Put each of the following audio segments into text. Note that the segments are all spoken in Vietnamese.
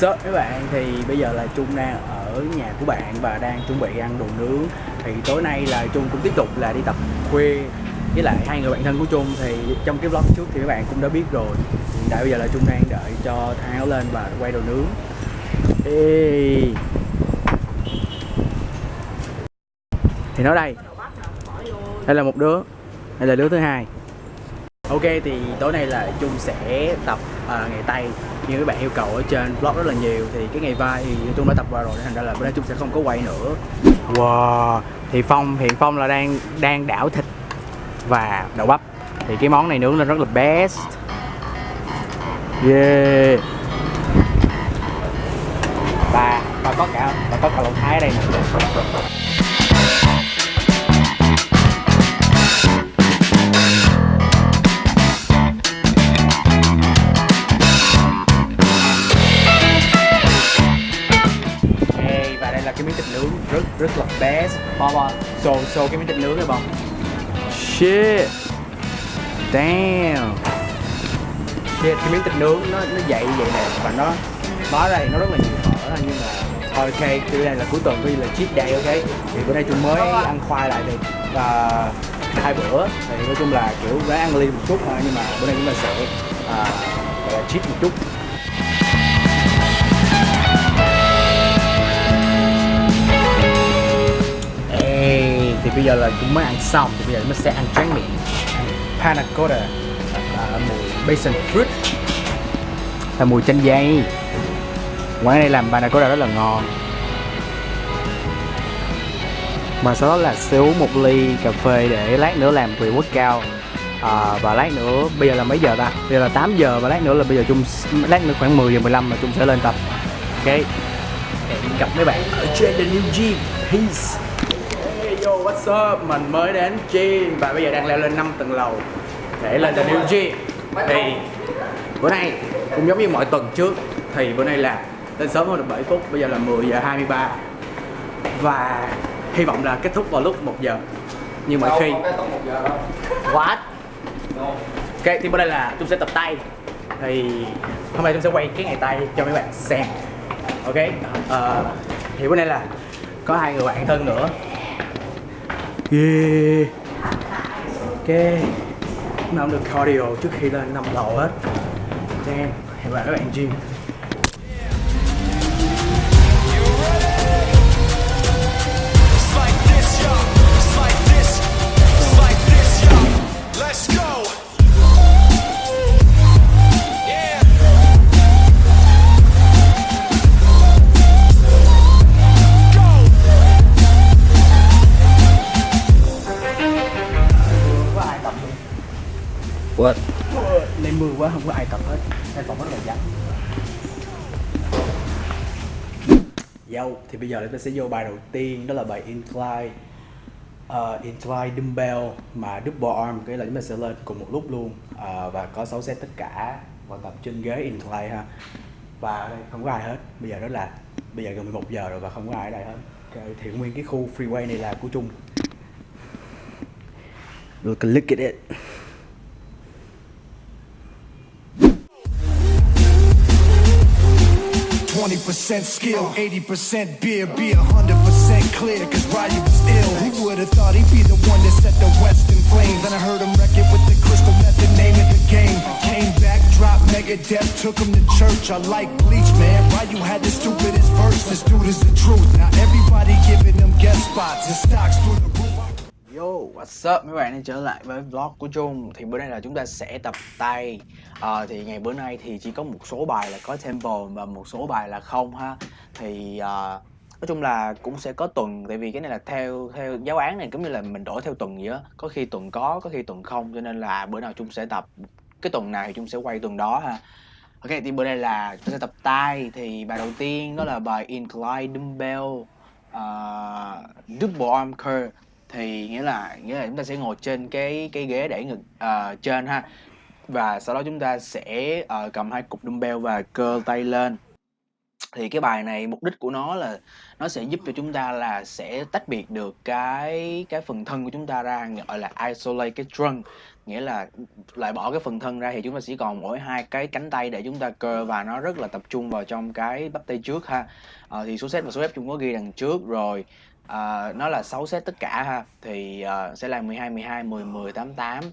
What's các bạn. Thì bây giờ là Trung đang ở nhà của bạn và đang chuẩn bị ăn đồ nướng. Thì tối nay là Trung cũng tiếp tục là đi tập khuya với lại hai người bạn thân của Trung. Thì trong cái vlog trước thì các bạn cũng đã biết rồi. Hiện tại bây giờ là Trung đang đợi cho thang lên và quay đồ nướng. Ê. thì nó đây. Đây là một đứa. Đây là đứa thứ hai. Ok, thì tối nay là Trung sẽ tập à, ngày tay như các bạn yêu cầu ở trên vlog rất là nhiều thì cái ngày vai thì tôi đã tập qua rồi thành ra là bữa nay chúng sẽ không có quay nữa. Wow thì Phong hiện Phong là đang đang đảo thịt và đậu bắp. Thì cái món này nướng lên rất là best. Yeah. Và và có cả và có cả lẩu thái ở đây nè. Bo bo xô xô cái miếng thịt nướng này bo shit. Damn. Shit cái miếng thịt nướng nó nó dậy vậy nè và nó nó đây nó rất là nhiều mỡ nhưng mà thôi ok từ đây là cuối tuần như là cheat day ok. Thì bữa nay tôi mới ăn khoai lại thì và hai bữa thì nói chung là kiểu ráng ăn liên một chút thôi nhưng mà bữa nay chúng ta sẽ gọi là cheat một chút bây giờ là chúng mới ăn xong thì bây giờ chúng sẽ ăn tráng miệng. Panna cotta. Là mùi basil fruit. Là mùi chanh dây. Quán này làm panna cotta rất là ngon. Mà sau đó là uống một ly cà phê để lát nữa làm reward cao à, và lát nữa bây giờ là mấy giờ ta? Bây giờ là 8 giờ và lát nữa là bây giờ chung lát nữa khoảng 10 giờ 15 là chung sẽ lên tập. Ok. Hẹn gặp mấy bạn ở trên the new gym. Peace what's up? Mình mới đến gym và bây giờ đang leo lên 5 tầng lầu để lên the new gym. Thì bữa nay cũng giống như mọi tuần trước thì bữa nay là lên sớm hơn được 7 phút, bây giờ là 10 giờ 23 và hy vọng là kết thúc vào lúc 1 giờ. Nhưng mà khi What? Ok, thì bữa nay là tôi sẽ tập tay thì hôm nay tôi sẽ quay cái ngày tay cho mấy bạn xem ok ờ, thì bữa nay là có hai người bạn thân nữa Yeah Ok. Lúc nào cũng được cardio trước khi lên năm lầu hết. Damn Hẹn gặp các bạn gym. Let's go! Quá Lên mưa quá không có ai tập hết. Nên tập rất là vắng Yo, thì bây giờ chúng ta sẽ vô bài đầu tiên đó là bài incline. Uh, incline dumbbell mà double arm cái là chúng ta sẽ lên cùng một lúc luôn. Uh, và có 6 set tất cả và tập trên ghế incline ha. Và đây không có ai hết. Bây giờ đó là bây giờ gần 11 giờ rồi và không có ai ở đây hết. Okay, thì nguyên cái khu freeway này là của Trung. Look look at it Twenty percent skill, eighty percent beer, be hundred percent clear. Cause Ryu was ill. Who would have thought he'd be the one that set the West in flames? Then I heard him wreck it with the crystal method, name of the game. Came back, dropped Megadeth, took him to church. I like Bleach, man. Ryu had the stupidest verse. This dude is the truth. Now everybody giving them guest spots and stocks through the. Yo, what's up mấy bạn đã trở lại với vlog của Trung. Thì bữa nay là chúng ta sẽ tập tay. À, Thì ngày bữa nay thì chỉ có một số bài là có tempo và một số bài là không ha. Thì à, nói chung là cũng sẽ có tuần Tại vì cái này là theo theo giáo án này cũng như là mình đổi theo tuần vậy á. Có khi tuần có, có khi tuần không Cho nên là bữa nào Trung sẽ tập. Cái tuần này thì Trung sẽ quay tuần đó ha. Ok thì bữa nay là chúng ta sẽ tập tay. Thì bài đầu tiên đó là bài Incline Dumbbell uh, Double Arm Curl thì nghĩa là nghĩa là chúng ta sẽ ngồi trên cái cái ghế để ngực uh, trên ha. Và sau đó chúng ta sẽ uh, cầm hai cục dumbbell và cơ tay lên. Thì cái bài này mục đích của nó là nó sẽ giúp cho chúng ta là sẽ tách biệt được cái cái phần thân của chúng ta ra gọi là isolate cái trunk. Nghĩa là lại bỏ cái phần thân ra thì chúng ta chỉ còn mỗi hai cái cánh tay để chúng ta cơ và nó rất là tập trung vào trong cái bắp tay trước ha. À, thì số set và số ép chúng có ghi đằng trước rồi à, nó là 6 set tất cả ha. Thì à, sẽ là 12 12 10 10 8 8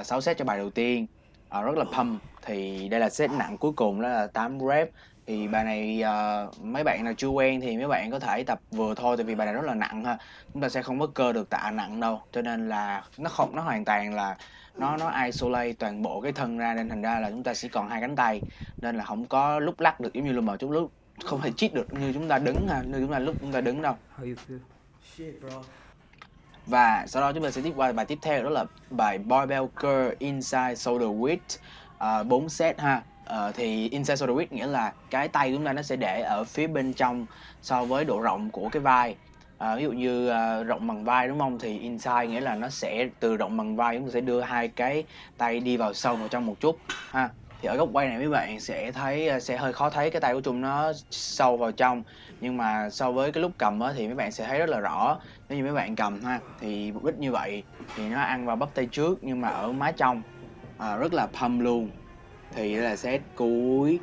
uh, 6 set cho bài đầu tiên. À, rất là pump. Thì đây là set nặng cuối cùng đó là 8 rep. Thì bài này uh, mấy bạn nào chưa quen thì mấy bạn có thể tập vừa thôi tại vì bài này rất là nặng ha. Chúng ta sẽ không có cơ được tạ nặng đâu. Cho nên là nó không nó hoàn toàn là nó nó isolate toàn bộ cái thân ra nên thành ra là chúng ta chỉ còn hai cánh tay. Nên là không có lúc lắc được giống như là một chút lúc không thể chít được như chúng ta đứng ha như chúng ta lúc chúng ta đứng đâu. Và sau đó chúng ta sẽ tiếp qua bài tiếp theo đó là bài barbell curl inside shoulder width uh, 4 set ha. Uh, thì inside shoulder width nghĩa là cái tay chúng ta nó sẽ để ở phía bên trong so với độ rộng của cái vai. Uh, ví dụ như uh, rộng bằng vai đúng không? Thì inside nghĩa là nó sẽ từ rộng bằng vai chúng ta sẽ đưa hai cái tay đi vào sâu vào trong một chút ha thì ở góc quay này mấy bạn sẽ thấy à, sẽ hơi khó thấy cái tay của Trung nó sâu vào trong. Nhưng mà so với cái lúc cầm á, thì mấy bạn sẽ thấy rất là rõ. Nếu như mấy bạn cầm ha thì mục đích như vậy thì nó ăn vào bắp tay trước nhưng mà ở má trong à, rất là pump luôn. Thì đây là set cuối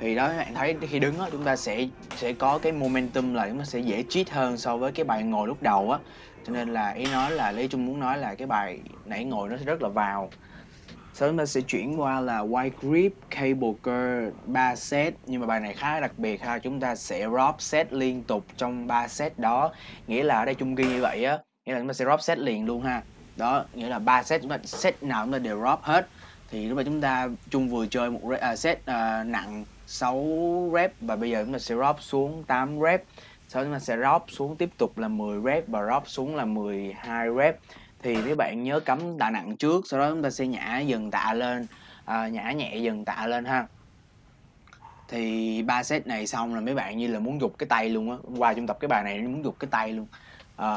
thì đó các bạn thấy khi đứng á chúng ta sẽ sẽ có cái momentum là chúng ta sẽ dễ cheat hơn so với cái bài ngồi lúc đầu á. Cho nên là ý nói là lý trung muốn nói là cái bài nãy ngồi nó sẽ rất là vào sau đó chúng ta sẽ chuyển qua là wide grip cable curl 3 set. Nhưng mà bài này khá đặc biệt ha chúng ta sẽ drop set liên tục trong 3 set đó. Nghĩa là ở đây chung ghi như vậy á nghĩa là chúng ta sẽ drop set liền luôn ha. Đó nghĩa là 3 set chúng ta set nào chúng ta đều drop hết. Thì lúc mà chúng ta chung vừa chơi một uh, set uh, nặng 6 rep và bây giờ chúng ta sẽ drop xuống 8 rep. Sau đó chúng ta sẽ drop xuống tiếp tục là 10 rep và drop xuống là 12 rep thì mấy bạn nhớ cắm tạ nặng trước sau đó chúng ta sẽ nhả dần tạ lên à, nhả nhẹ dần tạ lên ha. Thì ba set này xong là mấy bạn như là muốn giục cái tay luôn á. Qua chung tập cái bài này muốn giục cái tay luôn. À,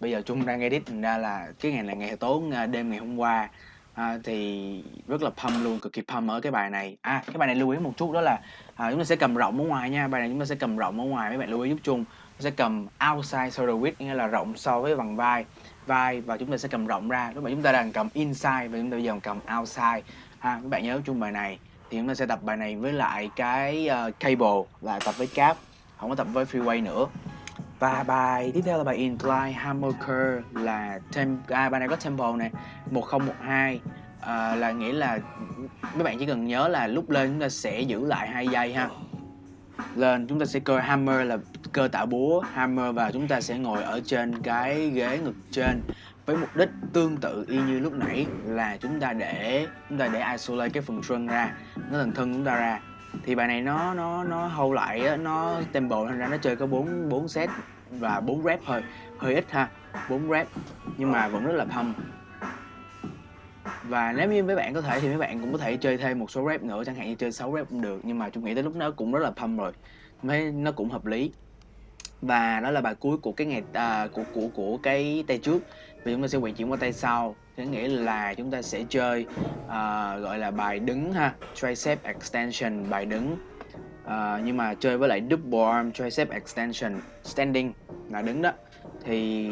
bây giờ chung đang edit thành ra là cái ngày này ngày tối à, đêm ngày hôm qua. À, thì rất là pump luôn cực kỳ pump ở cái bài này. À cái bài này lưu ý một chút đó là à, chúng ta sẽ cầm rộng ở ngoài nha. Bài này chúng ta sẽ cầm rộng ở ngoài mấy bạn lưu ý giúp chung. Sẽ cầm outside shoulder width nghĩa là rộng so với bằng vai vai và chúng ta sẽ cầm rộng ra. Lúc mà chúng ta đang cầm inside và chúng ta bây giờ cầm outside. Ha các bạn nhớ chung bài này. Thì chúng ta sẽ tập bài này với lại cái uh, cable là tập với cáp. Không có tập với freeway nữa. Và bài tiếp theo là bài incline hammer curl là tem à, bài này có tempo này 1012 à, là nghĩa là mấy bạn chỉ cần nhớ là lúc lên chúng ta sẽ giữ lại hai giây ha lên chúng ta sẽ cơ hammer là cơ tạo búa. Hammer và chúng ta sẽ ngồi ở trên cái ghế ngực trên với mục đích tương tự y như lúc nãy là chúng ta để chúng ta để isolate cái phần trunk ra nó thành thân chúng ta ra. Thì bài này nó nó nó hâu lại á, nó tempo thành ra nó chơi có 4 4 set và bốn rep hơi hơi ít ha bốn rep nhưng mà vẫn rất là thâm và nếu như mấy bạn có thể thì mấy bạn cũng có thể chơi thêm một số rep nữa chẳng hạn như chơi 6 rep cũng được nhưng mà chúng nghĩ tới lúc đó cũng rất là pump rồi. Mấy nó cũng hợp lý. Và đó là bài cuối của cái ngày à, của của của cái tay trước. Vì chúng ta sẽ quay chuyển qua tay sau. Có nghĩa là chúng ta sẽ chơi à, gọi là bài đứng ha tricep extension bài đứng. À, nhưng mà chơi với lại double arm tricep extension standing là đứng đó. Thì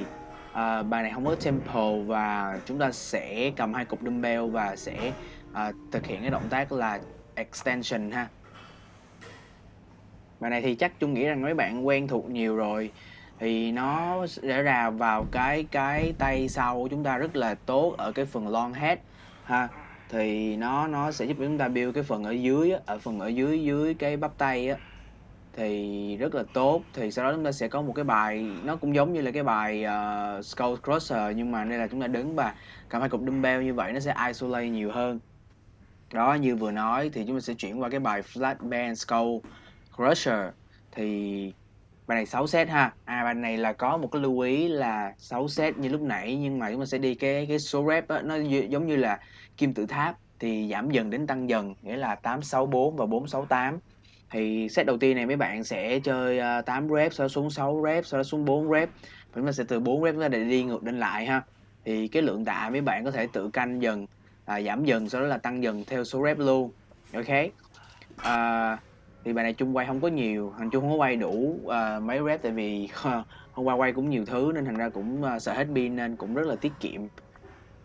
à, bài này không có tempo và chúng ta sẽ cầm hai cục dumbbell và sẽ à, thực hiện cái động tác là extension ha. Bài này thì chắc chung nghĩ rằng mấy bạn quen thuộc nhiều rồi. Thì nó sẽ ra vào cái cái tay sau của chúng ta rất là tốt ở cái phần long head ha. Thì nó nó sẽ giúp chúng ta build cái phần ở dưới á, ở phần ở dưới dưới cái bắp tay á thì rất là tốt. Thì sau đó chúng ta sẽ có một cái bài nó cũng giống như là cái bài uh, skull crusher nhưng mà đây là chúng ta đứng và cầm hai cục dumbbell như vậy nó sẽ isolate nhiều hơn. Đó như vừa nói thì chúng ta sẽ chuyển qua cái bài flat band skull crusher. Thì bài này 6 set ha. À bài này là có một cái lưu ý là 6 set như lúc nãy nhưng mà chúng ta sẽ đi cái cái số rep đó, nó giống như là kim tự tháp thì giảm dần đến tăng dần nghĩa là 864 và 468 thì set đầu tiên này mấy bạn sẽ chơi ờ, uh, 8 rep sau đó xuống 6 rep sau đó xuống 4 rep. Và chúng ta sẽ từ 4 rep ra để đi ngược lên lại ha. Thì cái lượng tạ mấy bạn có thể tự canh dần à, giảm dần sau đó là tăng dần theo số rep luôn. Ok? À, thì bài này chung quay không có nhiều thằng chung không có quay đủ uh, mấy rep tại vì hôm qua quay cũng nhiều thứ nên thành ra cũng uh, sợ hết pin nên cũng rất là tiết kiệm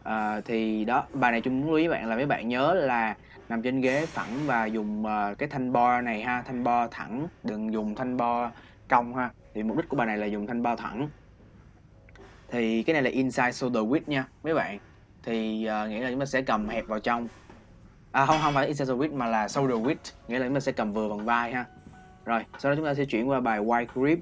uh, thì đó bài này chung muốn lưu ý bạn là mấy bạn nhớ là nằm trên ghế phẳng và dùng uh, cái thanh bo này ha thanh bo thẳng đừng dùng thanh bo cong ha. Thì mục đích của bài này là dùng thanh bo thẳng. Thì cái này là inside shoulder width nha mấy bạn. Thì uh, nghĩa là chúng ta sẽ cầm hẹp vào trong. À không không phải inside shoulder width mà là shoulder width nghĩa là chúng ta sẽ cầm vừa bằng vai ha. Rồi sau đó chúng ta sẽ chuyển qua bài wide grip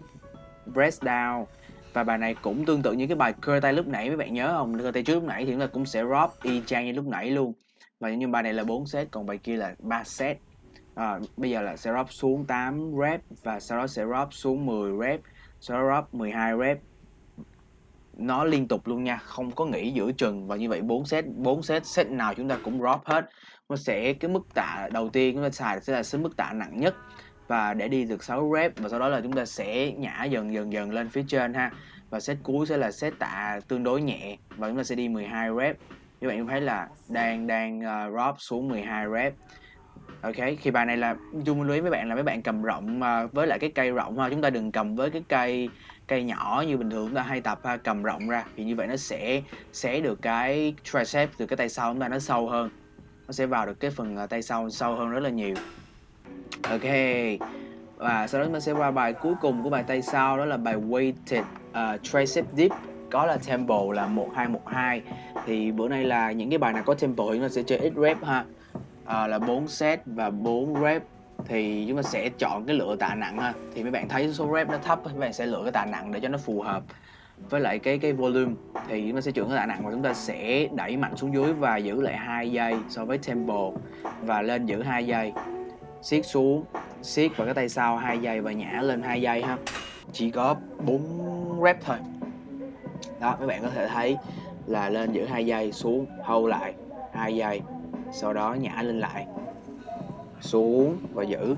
press down và bài này cũng tương tự như cái bài cơ tay lúc nãy mấy bạn nhớ không? Cơ tay trước lúc nãy thì chúng ta cũng sẽ drop y chang như lúc nãy luôn. Và nhưng bài này là 4 set còn bài kia là 3 set. À, bây giờ là sẽ drop xuống 8 rep và sau đó sẽ drop xuống 10 rep sau đó drop 12 rep. Nó liên tục luôn nha không có nghỉ giữa chừng. Và như vậy 4 set 4 set set nào chúng ta cũng drop hết. Nó sẽ cái mức tạ đầu tiên chúng ta xài sẽ là mức tạ nặng nhất và để đi được 6 rep và sau đó là chúng ta sẽ nhả dần dần dần lên phía trên ha. Và set cuối sẽ là set tạ tương đối nhẹ và chúng ta sẽ đi 12 rep. Như bạn thấy là đang đang uh, drop xuống 12 rep. Ok khi bài này là chung lưu ý với bạn là mấy bạn cầm rộng uh, với lại cái cây rộng ha. Chúng ta đừng cầm với cái cây cây nhỏ như bình thường chúng ta hay tập ha, cầm rộng ra. Thì như vậy nó sẽ xé được cái tricep từ cái tay sau chúng ta nó sâu hơn. Nó sẽ vào được cái phần tay sau sâu hơn rất là nhiều ok. Và sau đó chúng ta sẽ qua bài cuối cùng của bài tay sau đó là bài weighted uh, tricep dip. Có là tempo là 1212 thì bữa nay là những cái bài nào có tempo thì ta sẽ chơi ít rep ha. À, là 4 set và 4 rep. Thì chúng ta sẽ chọn cái lựa tạ nặng ha. Thì mấy bạn thấy số rep nó thấp mấy bạn sẽ lựa cái tạ nặng để cho nó phù hợp với lại cái cái volume. Thì chúng ta sẽ chọn cái tạ nặng và chúng ta sẽ đẩy mạnh xuống dưới và giữ lại hai giây so với tempo và lên giữ hai giây siết xuống siết vào cái tay sau hai giây và nhả lên hai giây ha. Chỉ có 4 rep thôi. Đó mấy bạn có thể thấy là lên giữ hai giây xuống hold lại hai giây sau đó nhả lên lại xuống và giữ.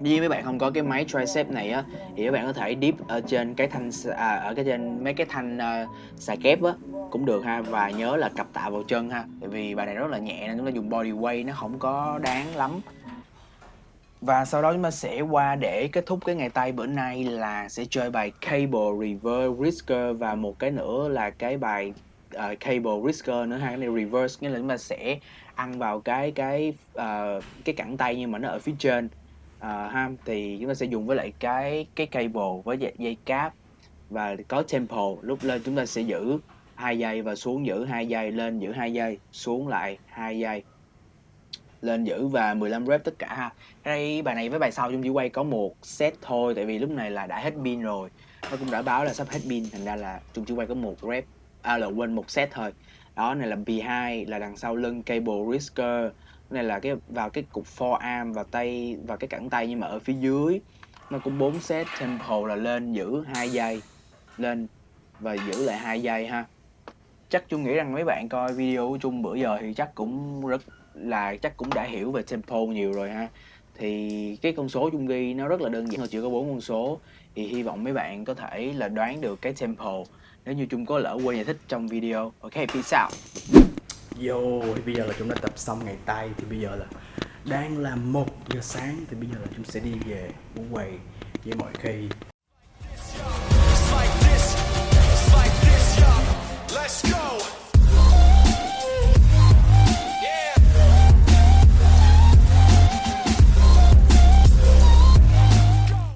Nếu mấy bạn không có cái máy tricep này á thì các bạn có thể dip ở trên cái thanh à, ở cái trên mấy cái thanh uh, xà kép á cũng được ha và nhớ là cặp tạ vào chân ha tại vì bài này rất là nhẹ nên chúng ta dùng body weight nó không có đáng lắm và sau đó chúng ta sẽ qua để kết thúc cái ngày tay bữa nay là sẽ chơi bài Cable Reverse risker và một cái nữa là cái bài uh, Cable risker nữa hai cái này reverse nghĩa là chúng ta sẽ ăn vào cái cái uh, cái cẳng tay nhưng mà nó ở phía trên uh, ha. Thì chúng ta sẽ dùng với lại cái cái cable với dây, dây cáp và có tempo. Lúc lên chúng ta sẽ giữ hai giây và xuống giữ hai giây lên giữ hai giây xuống lại hai giây lên giữ và 15 rep tất cả ha. Đây bài này với bài sau chúng chỉ quay có một set thôi, tại vì lúc này là đã hết pin rồi. Nó cũng đã báo là sắp hết pin, thành ra là chúng chỉ quay có một rep à là quên một set thôi. Đó, này là B2 là đằng sau lưng cable risker này là cái, vào cái cục forearm và tay và cái cẳng tay nhưng mà ở phía dưới. Nó cũng bốn set tempo là lên giữ hai giây, lên và giữ lại hai giây ha. Chắc chung nghĩ rằng mấy bạn coi video của chung bữa giờ thì chắc cũng rất là chắc cũng đã hiểu về tempo nhiều rồi ha. Thì cái con số chung ghi nó rất là đơn giản thôi chỉ có bốn con số. Thì hy vọng mấy bạn có thể là đoán được cái tempo nếu như chung có lỡ quên giải thích trong video. Ok peace out. Yo, thì bây giờ là chúng đã tập xong ngày tay thì bây giờ là đang là một giờ sáng thì bây giờ là chúng sẽ đi về ngủ quầy với mọi khi. Let's go!